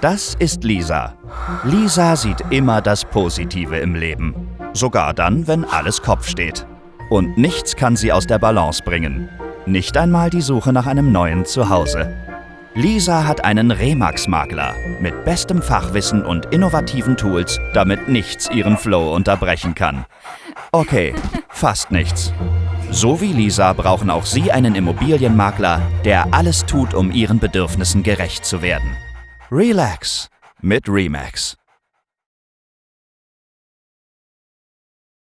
Das ist Lisa. Lisa sieht immer das Positive im Leben. Sogar dann, wenn alles Kopf steht. Und nichts kann sie aus der Balance bringen. Nicht einmal die Suche nach einem neuen Zuhause. Lisa hat einen Remax-Makler mit bestem Fachwissen und innovativen Tools, damit nichts ihren Flow unterbrechen kann. Okay, fast nichts. So wie Lisa brauchen auch Sie einen Immobilienmakler, der alles tut, um Ihren Bedürfnissen gerecht zu werden. Relax mit Remax.